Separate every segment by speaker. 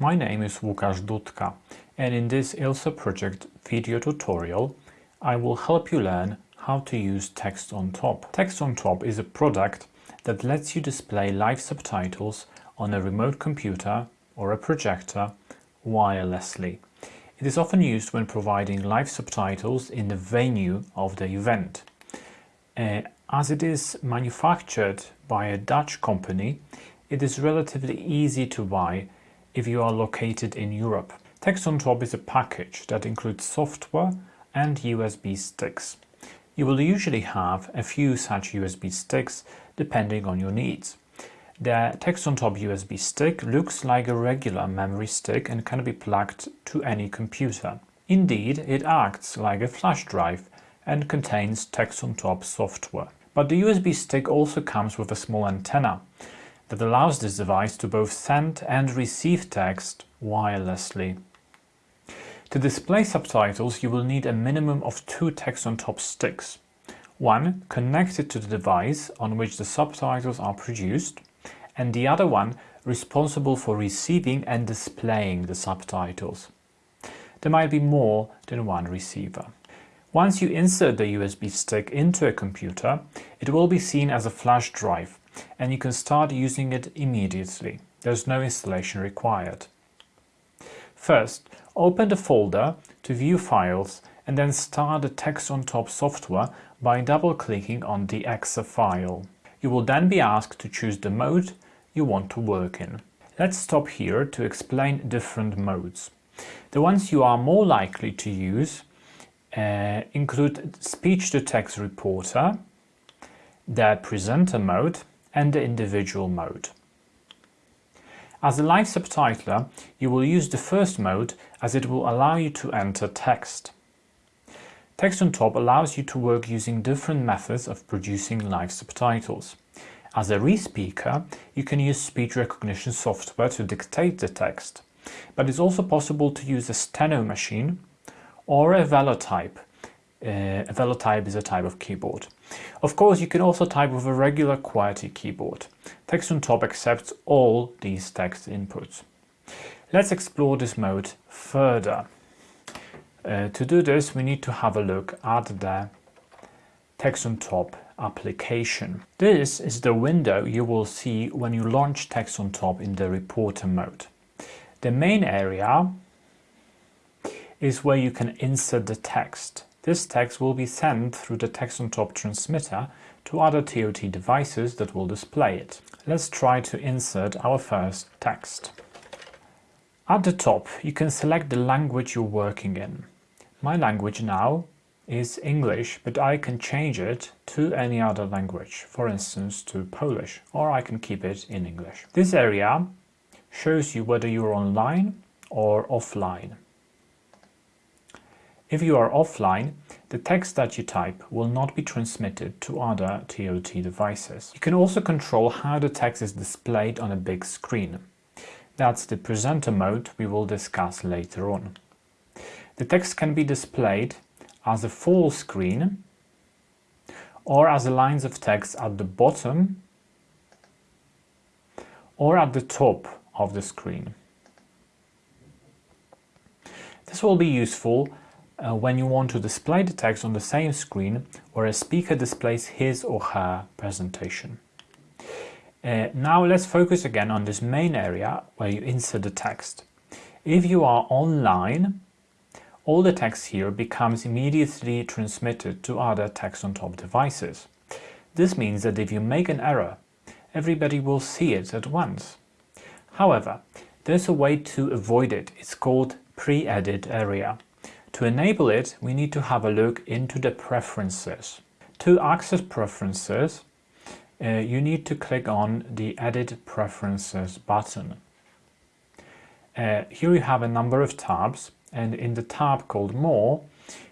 Speaker 1: My name is Łukasz Dudka and in this ILSA project video tutorial I will help you learn how to use Text on Top. Text on Top is a product that lets you display live subtitles on a remote computer or a projector wirelessly. It is often used when providing live subtitles in the venue of the event. Uh, as it is manufactured by a Dutch company, it is relatively easy to buy if you are located in Europe. Text is a package that includes software and USB sticks. You will usually have a few such USB sticks depending on your needs. The Text USB stick looks like a regular memory stick and can be plugged to any computer. Indeed, it acts like a flash drive and contains Text software. But the USB stick also comes with a small antenna that allows this device to both send and receive text wirelessly. To display subtitles you will need a minimum of two text on top sticks. One connected to the device on which the subtitles are produced and the other one responsible for receiving and displaying the subtitles. There might be more than one receiver. Once you insert the USB stick into a computer, it will be seen as a flash drive and you can start using it immediately. There's no installation required. First, open the folder to view files and then start the text on top software by double-clicking on the exe file. You will then be asked to choose the mode you want to work in. Let's stop here to explain different modes. The ones you are more likely to use uh, include speech-to-text reporter, the presenter mode and the individual mode. As a live subtitler, you will use the first mode as it will allow you to enter text. Text on top allows you to work using different methods of producing live subtitles. As a re-speaker, you can use speech recognition software to dictate the text, but it's also possible to use a steno machine or a velotype uh, a velotype is a type of keyboard. Of course, you can also type with a regular QWERTY keyboard. Text on top accepts all these text inputs. Let's explore this mode further. Uh, to do this, we need to have a look at the Text on Top application. This is the window you will see when you launch Text on Top in the reporter mode. The main area is where you can insert the text. This text will be sent through the text on top transmitter to other TOT devices that will display it. Let's try to insert our first text. At the top you can select the language you're working in. My language now is English, but I can change it to any other language, for instance to Polish, or I can keep it in English. This area shows you whether you're online or offline. If you are offline, the text that you type will not be transmitted to other TOT devices. You can also control how the text is displayed on a big screen. That's the presenter mode we will discuss later on. The text can be displayed as a full screen or as lines of text at the bottom or at the top of the screen. This will be useful uh, when you want to display the text on the same screen where a speaker displays his or her presentation. Uh, now let's focus again on this main area where you insert the text. If you are online, all the text here becomes immediately transmitted to other text on top devices. This means that if you make an error, everybody will see it at once. However, there's a way to avoid it. It's called pre-edit area. To enable it, we need to have a look into the preferences. To access preferences, uh, you need to click on the Edit Preferences button. Uh, here you have a number of tabs and in the tab called More,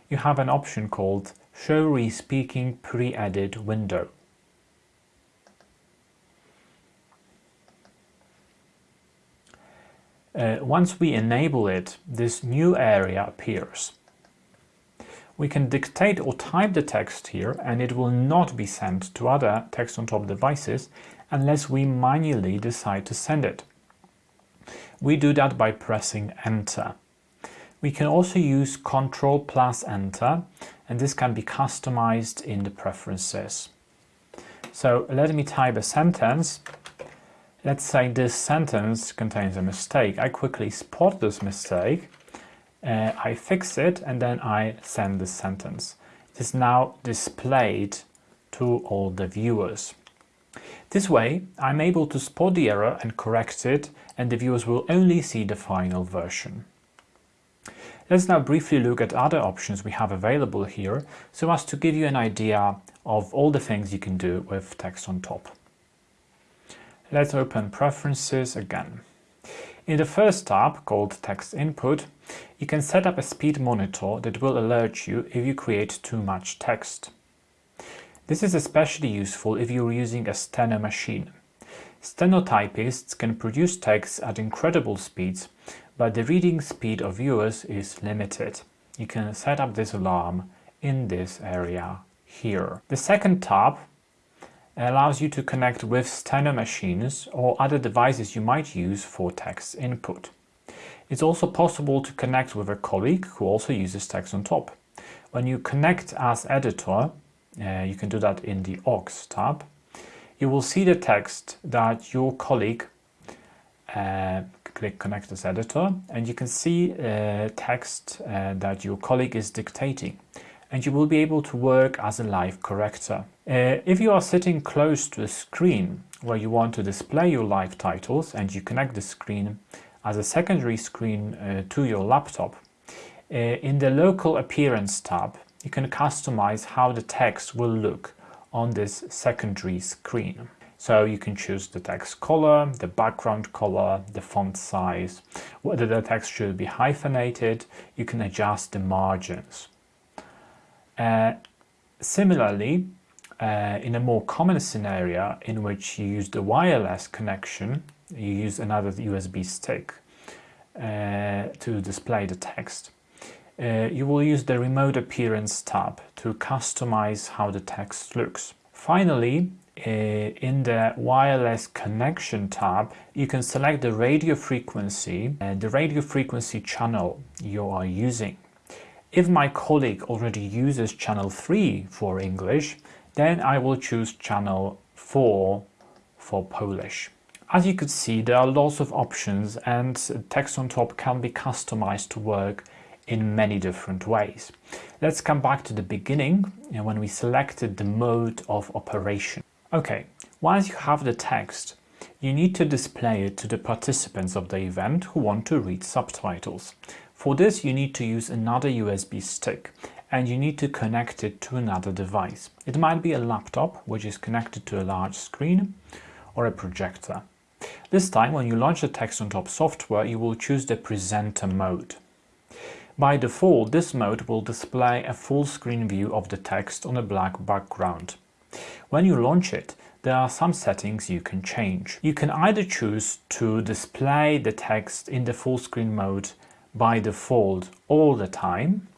Speaker 1: you have an option called Show Re-Speaking Pre-Edit Window. Uh, once we enable it, this new area appears. We can dictate or type the text here and it will not be sent to other text on top devices unless we manually decide to send it. We do that by pressing enter. We can also use Ctrl plus enter and this can be customized in the preferences. So let me type a sentence. Let's say this sentence contains a mistake. I quickly spot this mistake, uh, I fix it and then I send the sentence. It is now displayed to all the viewers. This way, I'm able to spot the error and correct it and the viewers will only see the final version. Let's now briefly look at other options we have available here so as to give you an idea of all the things you can do with text on top. Let's open Preferences again. In the first tab, called Text Input, you can set up a speed monitor that will alert you if you create too much text. This is especially useful if you're using a steno machine. Stenotypists can produce text at incredible speeds, but the reading speed of viewers is limited. You can set up this alarm in this area here. The second tab allows you to connect with steno machines or other devices you might use for text input. It's also possible to connect with a colleague who also uses text on top. When you connect as editor, uh, you can do that in the aux tab, you will see the text that your colleague uh, click connect as editor and you can see uh, text uh, that your colleague is dictating and you will be able to work as a live corrector. Uh, if you are sitting close to a screen where you want to display your live titles and you connect the screen as a secondary screen uh, to your laptop, uh, in the local appearance tab you can customize how the text will look on this secondary screen. So you can choose the text color, the background color, the font size, whether the text should be hyphenated, you can adjust the margins. Uh, similarly, uh, in a more common scenario in which you use the wireless connection, you use another USB stick uh, to display the text, uh, you will use the Remote Appearance tab to customize how the text looks. Finally, uh, in the wireless connection tab, you can select the radio frequency and the radio frequency channel you are using. If my colleague already uses channel 3 for English, then I will choose channel 4 for Polish. As you could see, there are lots of options and text on top can be customized to work in many different ways. Let's come back to the beginning when we selected the mode of operation. Okay, once you have the text, you need to display it to the participants of the event who want to read subtitles. For this you need to use another USB stick and you need to connect it to another device. It might be a laptop which is connected to a large screen or a projector. This time when you launch the text on top software you will choose the presenter mode. By default, this mode will display a full screen view of the text on a black background. When you launch it, there are some settings you can change. You can either choose to display the text in the full screen mode by default all the time,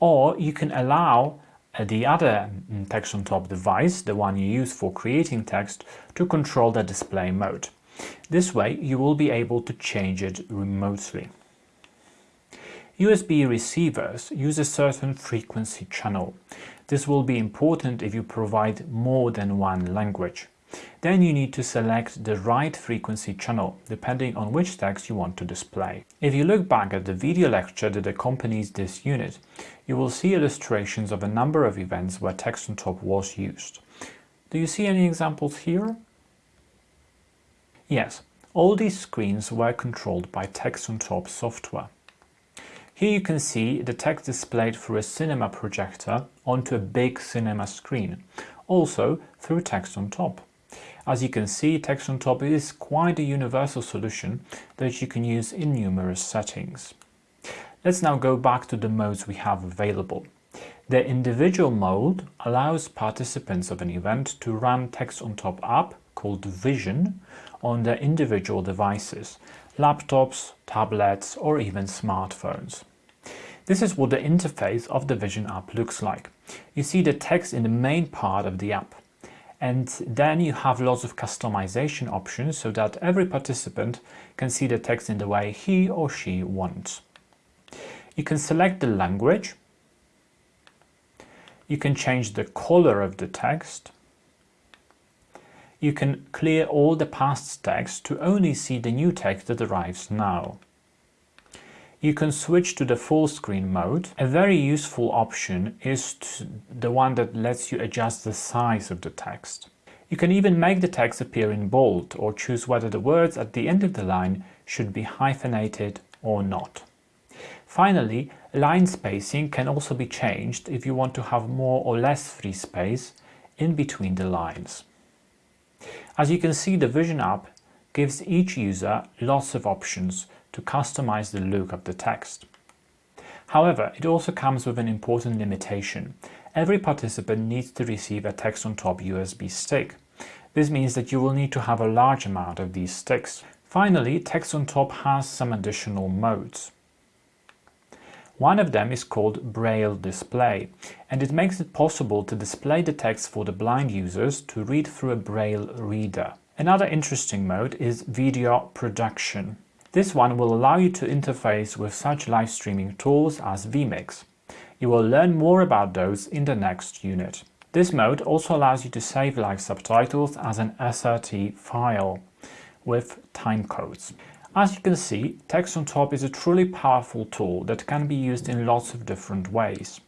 Speaker 1: or you can allow uh, the other mm, text on top device, the one you use for creating text, to control the display mode. This way you will be able to change it remotely. USB receivers use a certain frequency channel. This will be important if you provide more than one language. Then you need to select the right frequency channel, depending on which text you want to display. If you look back at the video lecture that accompanies this unit, you will see illustrations of a number of events where text on top was used. Do you see any examples here? Yes, all these screens were controlled by text on top software. Here you can see the text displayed through a cinema projector onto a big cinema screen, also through text on top. As you can see, text on top is quite a universal solution that you can use in numerous settings. Let's now go back to the modes we have available. The individual mode allows participants of an event to run text on top app called Vision on their individual devices laptops, tablets or even smartphones. This is what the interface of the Vision app looks like. You see the text in the main part of the app. And then you have lots of customization options so that every participant can see the text in the way he or she wants. You can select the language, you can change the color of the text, you can clear all the past text to only see the new text that arrives now. You can switch to the full screen mode. A very useful option is the one that lets you adjust the size of the text. You can even make the text appear in bold or choose whether the words at the end of the line should be hyphenated or not. Finally, line spacing can also be changed if you want to have more or less free space in between the lines. As you can see, the Vision app gives each user lots of options to customize the look of the text. However, it also comes with an important limitation. Every participant needs to receive a text on top USB stick. This means that you will need to have a large amount of these sticks. Finally, text on top has some additional modes. One of them is called Braille Display, and it makes it possible to display the text for the blind users to read through a Braille reader. Another interesting mode is Video Production. This one will allow you to interface with such live streaming tools as vMix. You will learn more about those in the next unit. This mode also allows you to save live subtitles as an SRT file with timecodes. As you can see, Text on Top is a truly powerful tool that can be used in lots of different ways.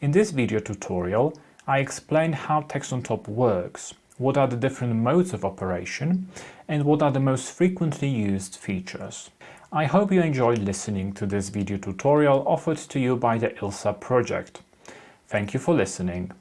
Speaker 1: In this video tutorial, I explained how Text on Top works, what are the different modes of operation, and what are the most frequently used features. I hope you enjoyed listening to this video tutorial offered to you by the ILSA project. Thank you for listening.